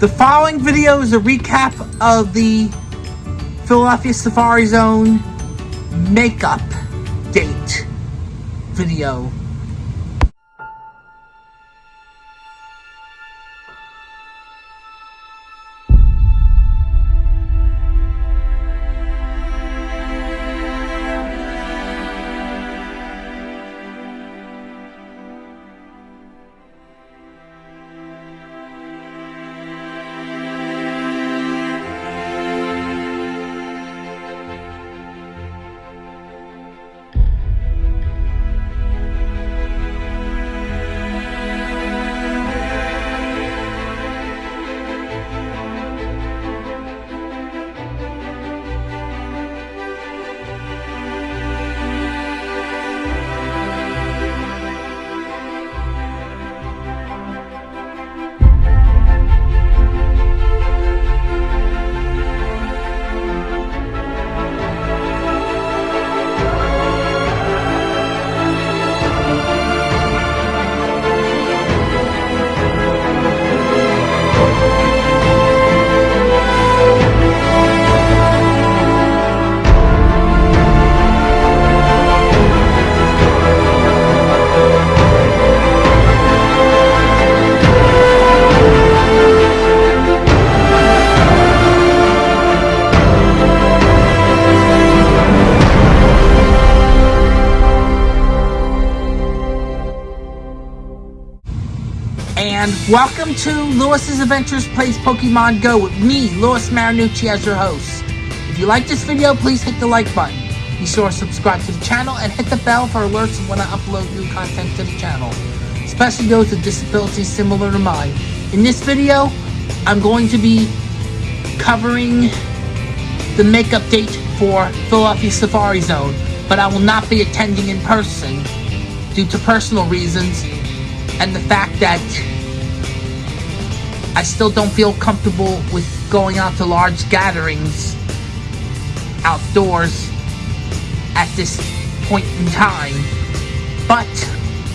The following video is a recap of the Philadelphia Safari Zone makeup date video. And welcome to Lewis's Adventures Plays Pokemon Go with me, Lewis Marinucci, as your host. If you like this video, please hit the like button. Be sure to subscribe to the channel and hit the bell for alerts when I upload new content to the channel, especially those with disabilities similar to mine. In this video, I'm going to be covering the makeup date for Philadelphia Safari Zone, but I will not be attending in person due to personal reasons and the fact that I still don't feel comfortable with going out to large gatherings outdoors at this point in time. But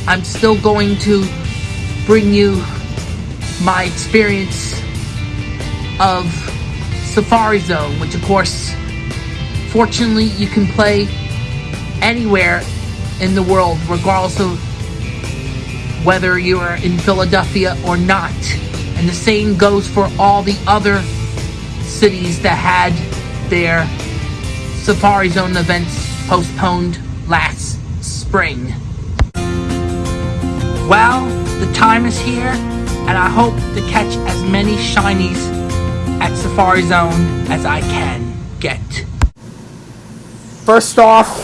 I'm still going to bring you my experience of Safari Zone, which of course, fortunately, you can play anywhere in the world, regardless of whether you are in Philadelphia or not. And the same goes for all the other cities that had their Safari Zone events postponed last spring. Well, the time is here, and I hope to catch as many shinies at Safari Zone as I can get. First off,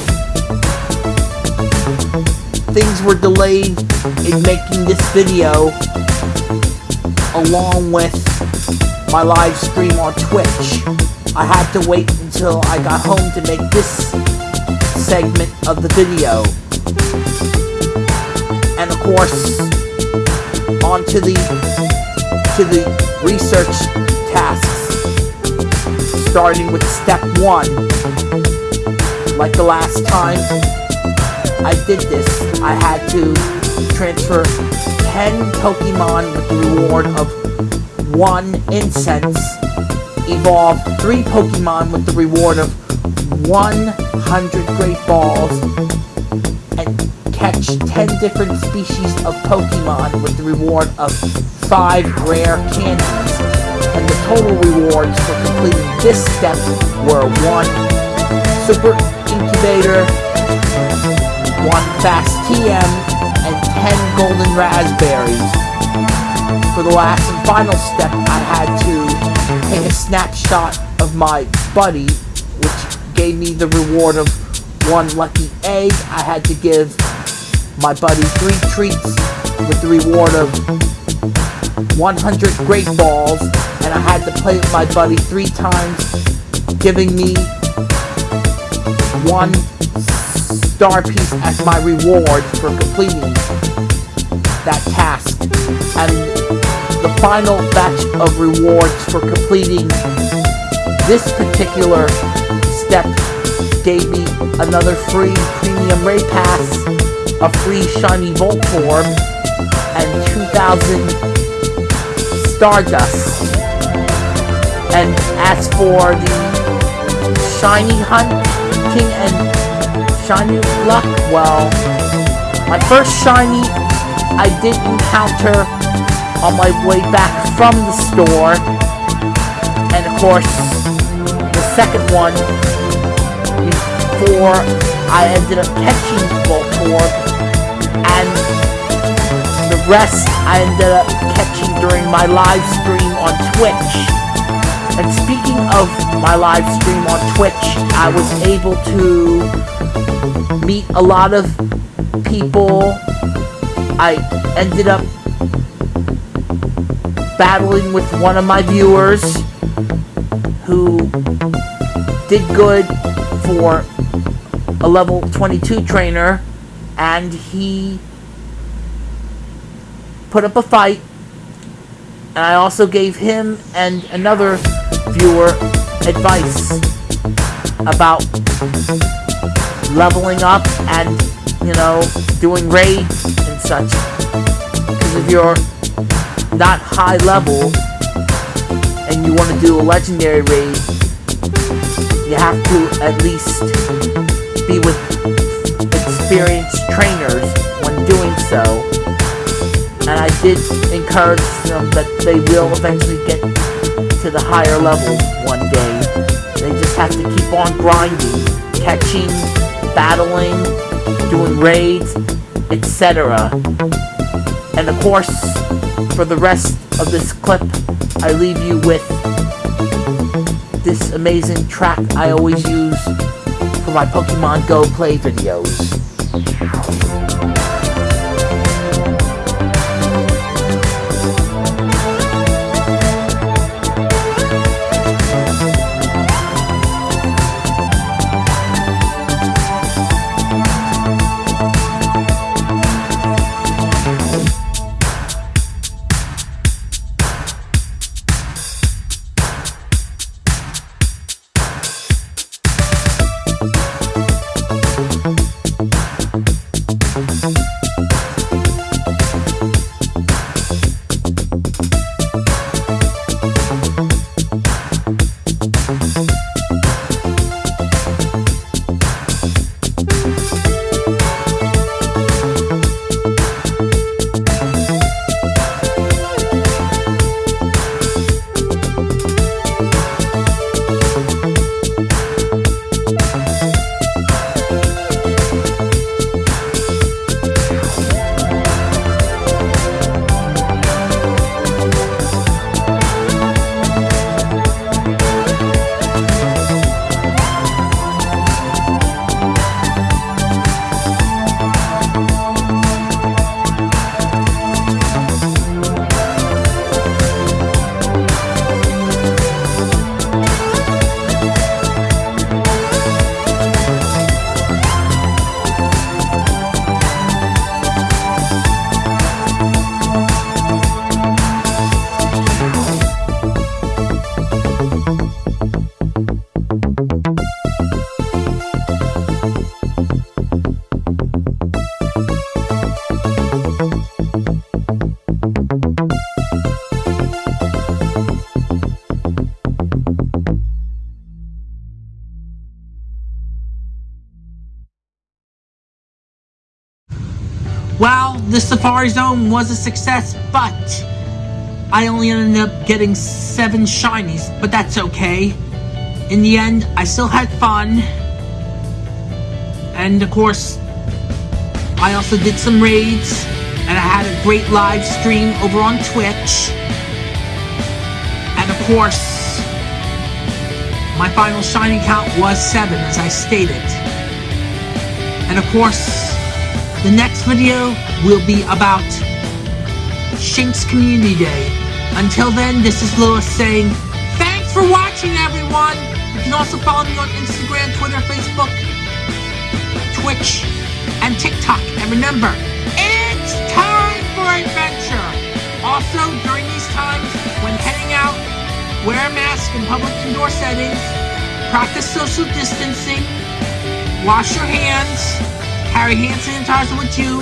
things were delayed in making this video along with my live stream on Twitch. I had to wait until I got home to make this segment of the video. And of course, on to the to the research tasks. Starting with step one. Like the last time I did this, I had to transfer 10 Pokemon with the reward of 1 Incense, evolve 3 Pokemon with the reward of 100 Great Balls, and catch 10 different species of Pokemon with the reward of 5 Rare Candies. And the total rewards for completing this step were 1 Super Incubator, 1 Fast TM, 10 golden razz berries. For the last and final step, I had to take a snapshot of my buddy, which gave me the reward of one lucky egg. I had to give my buddy three treats with the reward of 100 great balls, and I had to play with my buddy three times, giving me one star piece as my reward for completing that task. And the final batch of rewards for completing this particular step gave me another free premium raid pass, a free shiny Voltorb, and 2,000 Stardust And as for the shiny hunting and shiny luck, well, my first shiny I did encounter on my way back from the store. And of course, the second one before I ended up catching Voltorb. And the rest I ended up catching during my live stream on Twitch. And speaking of my live stream on Twitch, I was able to meet a lot of people. I ended up battling with one of my viewers who did good for a level 22 trainer and he put up a fight and I also gave him and another viewer advice about leveling up and you know doing raids and such. Because if you're not high level and you want to do a legendary raid, you have to at least be with experienced trainers did encourage them that they will eventually get to the higher levels one day. They just have to keep on grinding, catching, battling, doing raids, etc. And of course, for the rest of this clip, I leave you with this amazing track I always use for my Pokemon Go play videos. Safari Zone was a success, but I only ended up getting seven shinies, but that's okay. In the end, I still had fun. And of course, I also did some raids, and I had a great live stream over on Twitch. And of course, my final shiny count was seven, as I stated. And of course, the next video will be about Shinx Community Day. Until then, this is Lewis saying, thanks for watching everyone! You can also follow me on Instagram, Twitter, Facebook, Twitch, and TikTok. And remember, it's time for adventure! Also, during these times, when heading out, wear a mask in public indoor settings, practice social distancing, wash your hands, carry hand sanitizer with you,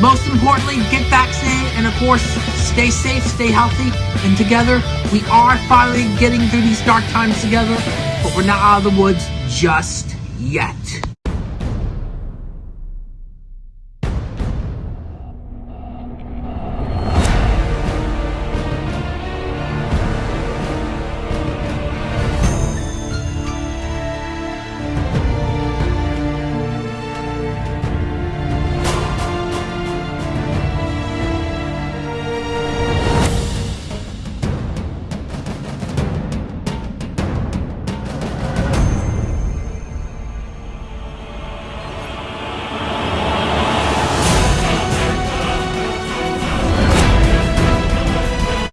most importantly, get vaccinated and, of course, stay safe, stay healthy, and together we are finally getting through these dark times together, but we're not out of the woods just yet.